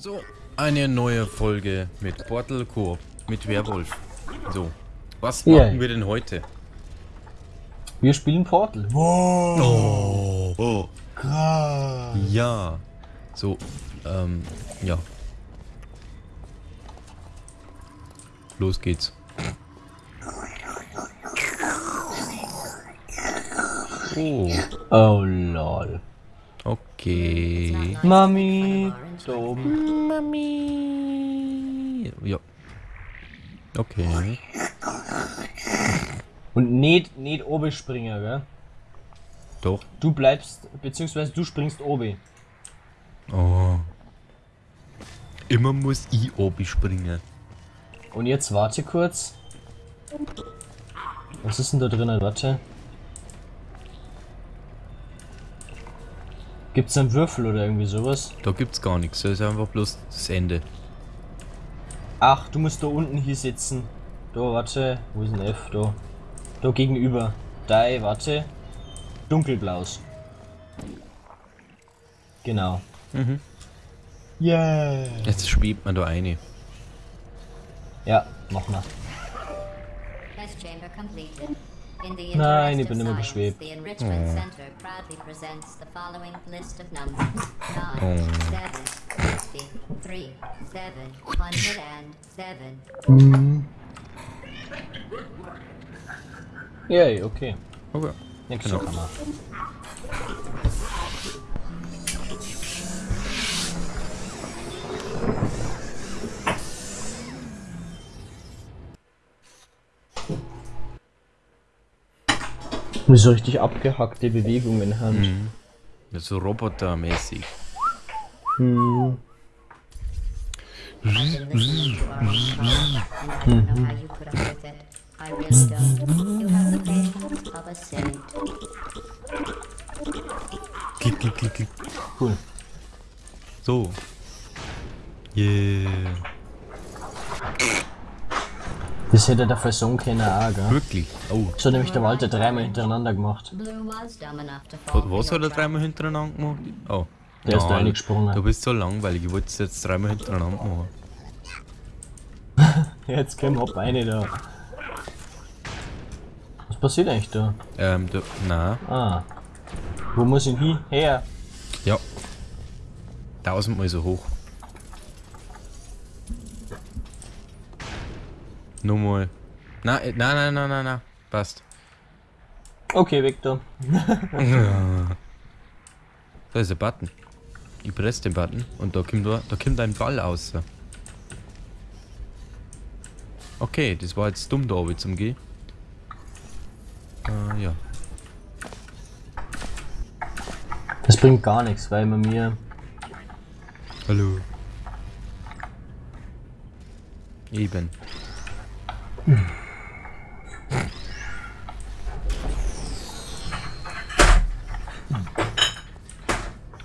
So, eine neue Folge mit Portal Coop, mit Werwolf. So, was machen wir denn heute? Wir spielen Portal. Oh, oh. Krass. Ja. So, ähm, ja. Los geht's. Oh, Oh lol. Okay. Mami. Oben. Mami. Ja. Okay. Und nicht, nicht oben springen, gell? Doch. Du bleibst, beziehungsweise du springst oben. Oh. Immer muss ich oben springen. Und jetzt warte kurz. Was ist denn da drinnen? Warte. Gibt's einen Würfel oder irgendwie sowas? Da gibt's gar nichts. Das ist einfach bloß das Ende. Ach, du musst da unten hier sitzen. Da, warte. Wo ist ein F? Da. Da gegenüber. Da, warte. Dunkelblaus. Genau. Mhm. Yeah. Jetzt schwebt man da eine. Ja, mach mal. Test chamber completed. Nein, ich bin immer geschwebt. The Enrichment. Center proudly presents the following list of numbers: nine, seven, sixty, three, seven, hundred and seven. Yay, okay. Okay. Nächste Genau. Kammer. So richtig abgehackte Bewegungen in Hand. Mhm. Das ist so robotermäßig. Hm. Klick, klick, klick, klick. Cool. So. Yeah. Das hätte der Version keiner auch, gell? Wirklich. Oh. So hat nämlich der Walter dreimal hintereinander gemacht. Was hat er dreimal hintereinander gemacht? Oh. Der ist da Nein, reingesprungen. Du bist so langweilig. Ich wollte es jetzt dreimal hintereinander machen. Jetzt kommen wir eine da. Was passiert eigentlich da? Ähm, du, na. Ah. Wo muss ich hin? Her. Ja. Tausendmal so hoch. Nochmal. Na, äh, nein, nein, nein, nein, nein. Passt. Okay, Victor. Da ist ein Button. Ich presse den Button und da kommt, da, da kommt ein Ball raus. Okay, das war jetzt dumm da oben zum Gehen. Äh, ja. Das bringt gar nichts, weil man mir. Hallo. Eben.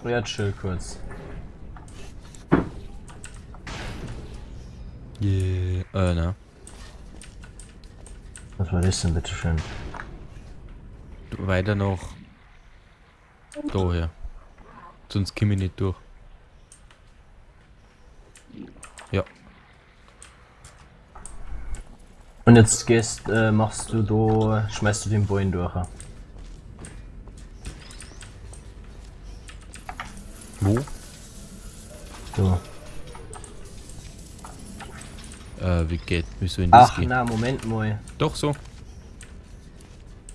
Ja, chill kurz. Yeah. Äh, na. Was war das denn, bitteschön? Weiter noch. Daher. Sonst komme ich nicht durch. Ja. Und jetzt gehst, äh, machst du da, schmeißt du den Bullen durch. Wo? So. Äh, wie geht? Wieso in das Ach, geht? na, Moment mal. Doch so.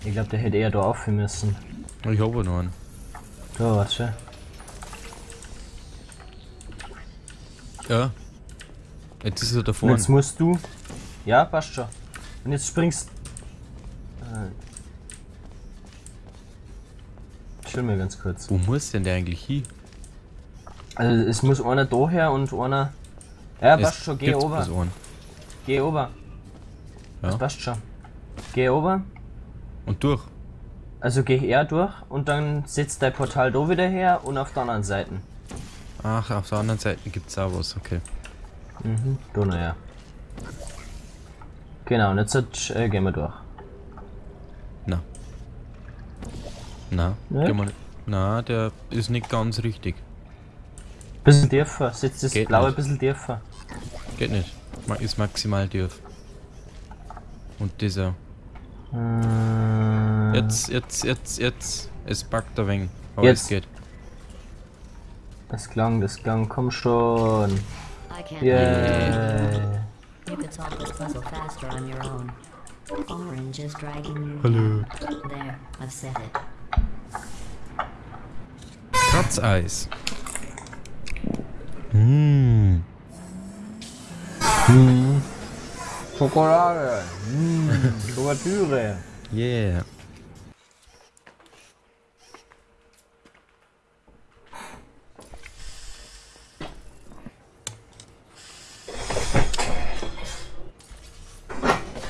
Ich glaube, der hätte eher da aufhören müssen. Ich habe noch einen. Da, warte. Ja. Jetzt ist er da vorne. jetzt musst du. Ja, passt schon. Und jetzt springst. Äh. Chill mir ganz kurz. Wo muss denn der eigentlich hin? Also es muss einer daher und einer. Ja, Es passt schon, geh ober. Geh ober. Ja. Das passt schon. Geh ober. Und durch. Also geh er durch und dann setzt dein Portal da wieder her und auf der anderen Seite. Ach, auf der anderen Seite gibt's auch was, okay. Mhm, da noch ja. Genau, und jetzt äh, gehen wir durch. Na. Na, Ne? geh mal. Na, der ist nicht ganz richtig. Bisschen tiefer. Setz das Geht blaue nicht. bisschen tiefer. Geht nicht. Ist maximal tief. Und dieser. Äh, Jetzt, jetzt, jetzt, jetzt. Es packt ein wenig. Aber Jetzt. es geht. Das klang, das klang, komm schon. Yeah. You could solve this puzzle faster on your own. Orange is dragging you. Hallo. There, I've said it. Kratzeis. Mmh. Schokolade. Mm, Kuvertüre. Yeah.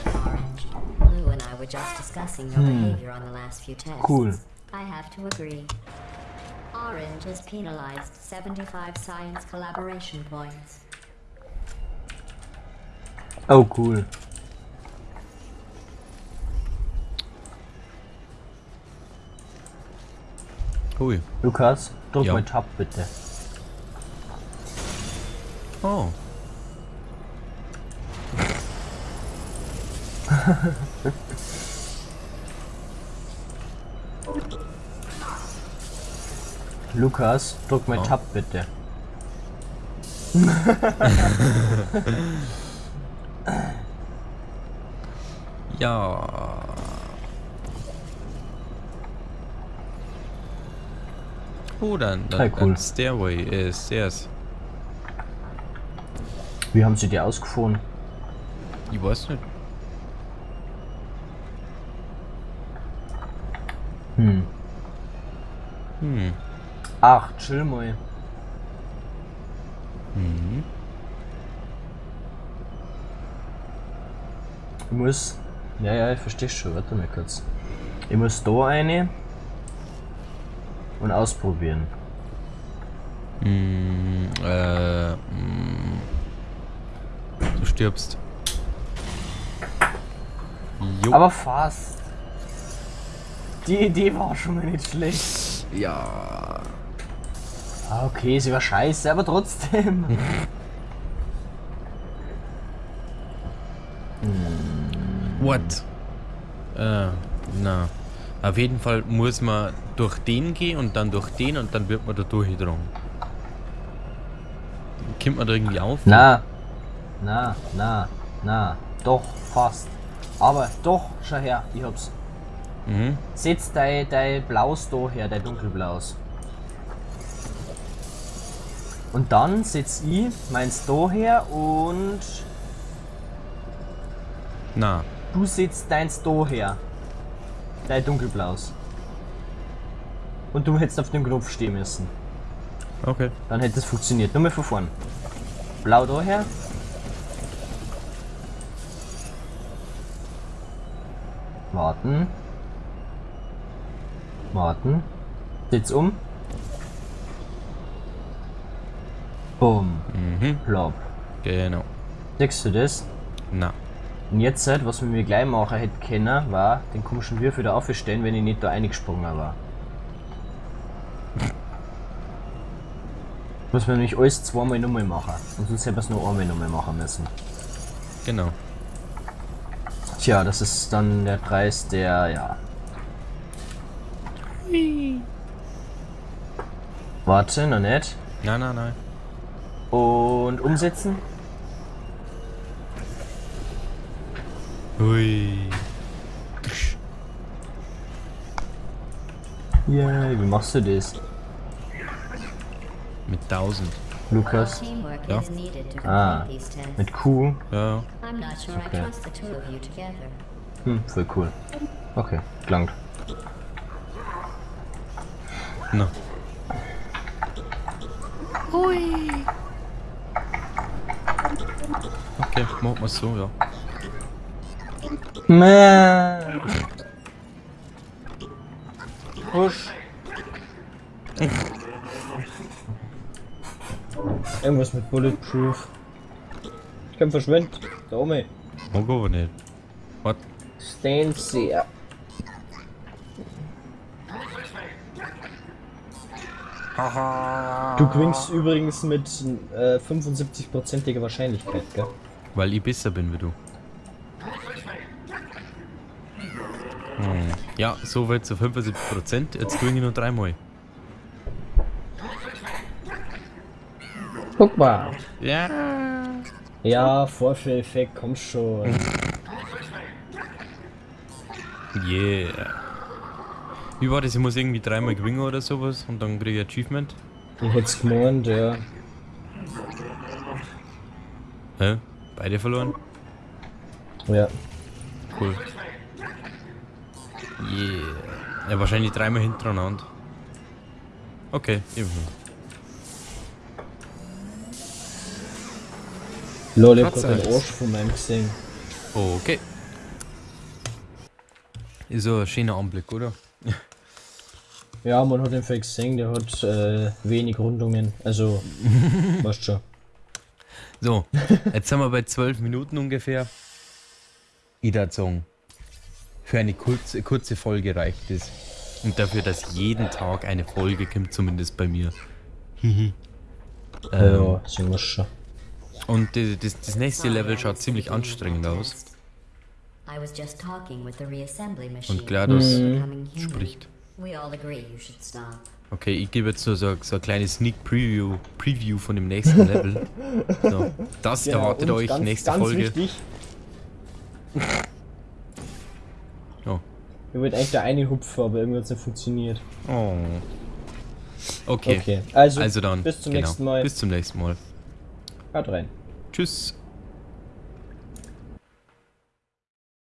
Orange. Blue and I were just discussing your hmm. behavior on the last few tests. Cool. I have to agree. Orange is penalized 75 science collaboration points. Oh, cool. Hui. Lukas, drück Ja. mal Tab bitte. Oh. Lukas, drück mal Oh. Tab bitte. Ja. Oh, dann, dann, cool. dann Stairway ist Stairs. Wie haben sie die ausgefunden? Ich weiß nicht. Hm. Hm. Ach, chill mal. Mhm. Ich muss. Ja, ja, ich verstehe schon. Warte mal kurz. Ich muss da eine und ausprobieren. Mm, äh, mm. Du stirbst. Jo. Aber fast. Die Idee war schon mal nicht schlecht. ja. Ah, okay, sie war scheiße, aber trotzdem. What? Äh, na. Auf jeden Fall muss man durch den gehen und dann durch den und dann wird man da durchgedrungen. Kommt man da irgendwie auf? na, na, na, na. Doch, fast. Aber doch, schau her, ich hab's. Mhm. Setz dein, dein Blaus da her, dein dunkelblaus. Und dann setz ich meins da her und Na. du setzt deins da her. Dein dunkelblaus. Und du hättest auf dem Knopf stehen müssen. Okay. Dann hätte es funktioniert. Nur mal von vorn. Blau da her. Warten. Warten. Sitz um. Bumm. Mhm. Plopp. Genau. Siehst du das? Na. Und jetzt, halt, was wir mir gleich machen hätten können, war den komischen Würfel da aufstellen, wenn ich nicht da eingesprungen war. Muss man nämlich alles zweimal nochmal machen. Und sonst hätten wir es nur einmal nochmal machen müssen. Genau. Tja, das ist dann der Preis, der, ja. Warte, noch nicht. Nein, nein, nein. Und umsetzen. Hui. Ja, wie machst du das? Mit 1000. Lukas? Teamwork Ja. Ah, mit Q? Ja. Okay. Hm, voll cool. Okay, gelangt. Na. Okay, machen wir so, ja. Mäh. Husch. Irgendwas mit Bulletproof. Ich kann verschwinden. Da oben. Mag aber nicht. Was? Stehen sehr. Du gewinnst übrigens mit äh, 75%iger Wahrscheinlichkeit, gell? Weil ich besser bin wie du. Hm. Ja, so weit zu 75%. Jetzt gewinne ich nur dreimal. Guck mal. Ja. Ja, Vorführeffekt, komm schon. Yeah. Wie war das? Ich muss irgendwie dreimal gewinnen oder sowas und dann kriege ich Achievement. Ich hätte es gemeint, ja. Hä? Beide verloren? Ja. Cool. Yeah. Ja, wahrscheinlich dreimal hintereinander. Okay, ebenso. Lol, ich hab Tatsache. den Arsch von meinem gesehen. Okay. Ist so ein schöner Anblick, oder? Ja, man hat den Fall gesehen, der hat äh, wenig Rundungen. Also, weißt schon. So, jetzt sind wir bei 12 Minuten ungefähr. Ich würde sagen, für eine kurze, kurze Folge reicht es. Und dafür, dass jeden Tag eine Folge kommt, zumindest bei mir. Ähm, ja, sehen wir schon. und das, das nächste Level schaut ziemlich anstrengend aus. Und GLaDOS human. spricht. We all agree you should stop. Okay, ich gebe jetzt nur so, so ein kleines Sneak Preview, Preview von dem nächsten Level. So, das erwartet Genau, und euch ganz, nächste ganz Folge. Wichtig, Oh. ich wollte eigentlich da eine hupfen, aber irgendwie hat es nicht funktioniert. oh. Okay. Okay, also, Also dann, bis zum genau, nächsten Mal. Bis zum nächsten Mal. Haut rein. Tschüss.